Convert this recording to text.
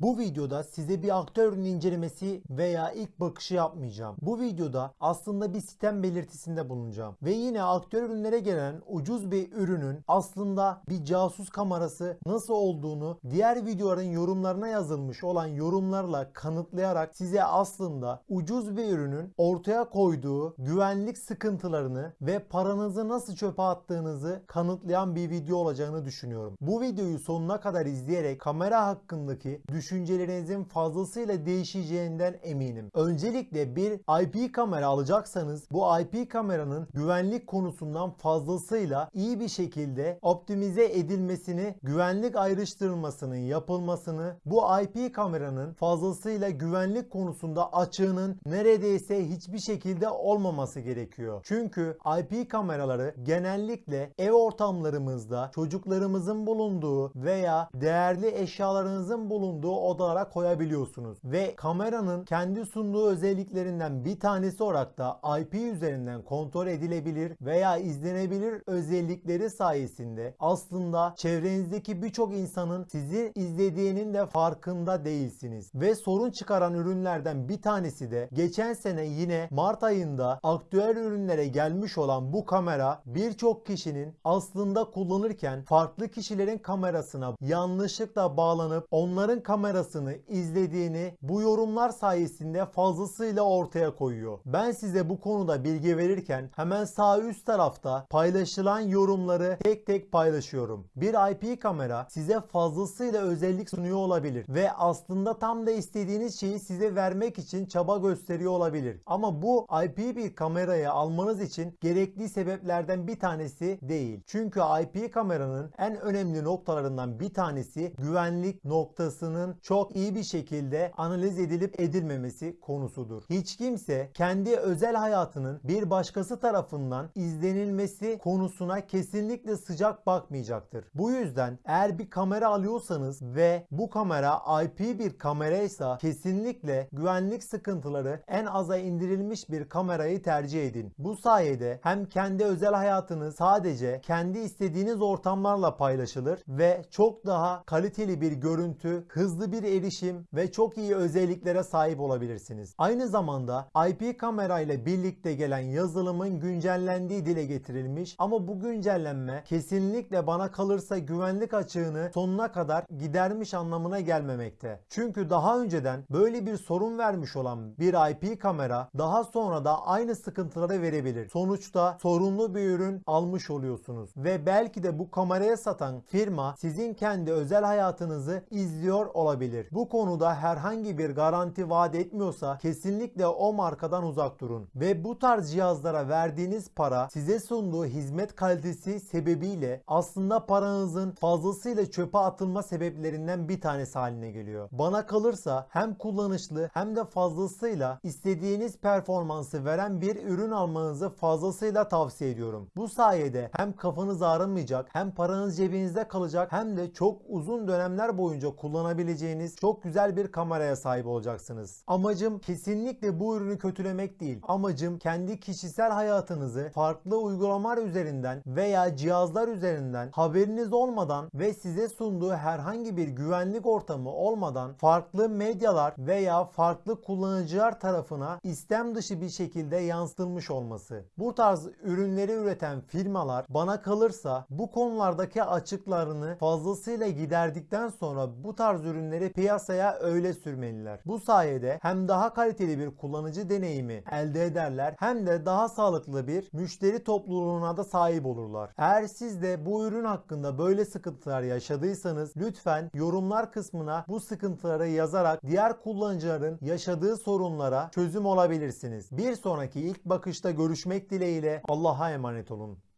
Bu videoda size bir aktörün incelemesi veya ilk bakışı yapmayacağım. Bu videoda aslında bir sistem belirtisinde bulunacağım. Ve yine aktör ürünlere gelen ucuz bir ürünün aslında bir casus kamerası nasıl olduğunu diğer videoların yorumlarına yazılmış olan yorumlarla kanıtlayarak size aslında ucuz bir ürünün ortaya koyduğu güvenlik sıkıntılarını ve paranızı nasıl çöpe attığınızı kanıtlayan bir video olacağını düşünüyorum. Bu videoyu sonuna kadar izleyerek kamera hakkındaki düşüncelerinizin fazlasıyla değişeceğinden eminim. Öncelikle bir IP kamera alacaksanız bu IP kameranın güvenlik konusundan fazlasıyla iyi bir şekilde optimize edilmesini, güvenlik ayrıştırılmasının yapılmasını, bu IP kameranın fazlasıyla güvenlik konusunda açığının neredeyse hiçbir şekilde olmaması gerekiyor. Çünkü IP kameraları genellikle ev ortamlarımızda çocuklarımızın bulunduğu veya değerli eşyalarınızın bulunduğu odalara koyabiliyorsunuz. Ve kameranın kendi sunduğu özelliklerinden bir tanesi olarak da IP üzerinden kontrol edilebilir veya izlenebilir özellikleri sayesinde aslında çevrenizdeki birçok insanın sizi izlediğinin de farkında değilsiniz. Ve sorun çıkaran ürünlerden bir tanesi de geçen sene yine Mart ayında aktüel ürünlere gelmiş olan bu kamera birçok kişinin aslında kullanırken farklı kişilerin kamerasına yanlışlıkla bağlanıp onların kamerasını izlediğini bu yorumlar sayesinde fazlasıyla ortaya koyuyor. Ben size bu konuda bilgi verirken hemen sağ üst tarafta paylaşılan yorumları tek tek paylaşıyorum. Bir IP kamera size fazlasıyla özellik sunuyor olabilir ve aslında tam da istediğiniz şeyi size vermek için çaba gösteriyor olabilir. Ama bu IP bir kamerayı almanız için gerekli sebeplerden bir tanesi değil. Çünkü IP kameranın en önemli noktalarından bir tanesi güvenlik noktasının çok iyi bir şekilde analiz edilip edilmemesi konusudur. Hiç kimse kendi özel hayatının bir başkası tarafından izlenilmesi konusuna kesinlikle sıcak bakmayacaktır. Bu yüzden eğer bir kamera alıyorsanız ve bu kamera IP bir kameraysa kesinlikle güvenlik sıkıntıları en aza indirilmiş bir kamerayı tercih edin. Bu sayede hem kendi özel hayatınız sadece kendi istediğiniz ortamlarla paylaşılır ve çok daha kaliteli bir görüntü, hızlı bir erişim ve çok iyi özelliklere sahip olabilirsiniz. Aynı zamanda IP kamera ile birlikte gelen yazılımın güncellendiği dile getirilmiş ama bu güncellenme kesinlikle bana kalırsa güvenlik açığını sonuna kadar gidermiş anlamına gelmemekte. Çünkü daha önceden böyle bir sorun vermiş olan bir IP kamera daha sonra da aynı sıkıntıları verebilir. Sonuçta sorunlu bir ürün almış oluyorsunuz ve belki de bu kameraya satan firma sizin kendi özel hayatınızı izliyor olabilir. Bu konuda herhangi bir garanti vaat etmiyorsa kesinlikle o markadan uzak durun. Ve bu tarz cihazlara verdiğiniz para size sunduğu hizmet kalitesi sebebiyle aslında paranızın fazlasıyla çöpe atılma sebeplerinden bir tanesi haline geliyor. Bana kalırsa hem kullanışlı hem de fazlasıyla istediğiniz performansı veren bir ürün almanızı fazlasıyla tavsiye ediyorum. Bu sayede hem kafanız ağrımayacak hem paranız cebinizde kalacak hem de çok uzun dönemler boyunca kullanabileceğiniz çok güzel bir kameraya sahip olacaksınız. Amacım kesinlikle bu ürünü kötülemek değil. Amacım kendi kişisel hayatınızı farklı uygulamalar üzerinden veya cihazlar üzerinden haberiniz olmadan ve size sunduğu herhangi bir güvenlik ortamı olmadan farklı medyalar veya farklı kullanıcılar tarafına istem dışı bir şekilde yansıtılmış olması. Bu tarz ürünleri üreten firmalar bana kalırsa bu konulardaki açıklarını fazlasıyla giderdikten sonra bu tarz ürünleri piyasaya öyle sürmeliler. Bu sayede hem daha kaliteli bir kullanıcı deneyimi elde ederler hem de daha sağlıklı bir müşteri topluluğuna da sahip olurlar. Eğer siz de bu ürün hakkında böyle sıkıntılar yaşadıysanız lütfen yorumlar kısmına bu sıkıntıları yazarak diğer kullanıcıların yaşadığı sorunlara çözüm olabilirsiniz. Bir sonraki ilk bakışta görüşmek dileğiyle Allah'a emanet olun.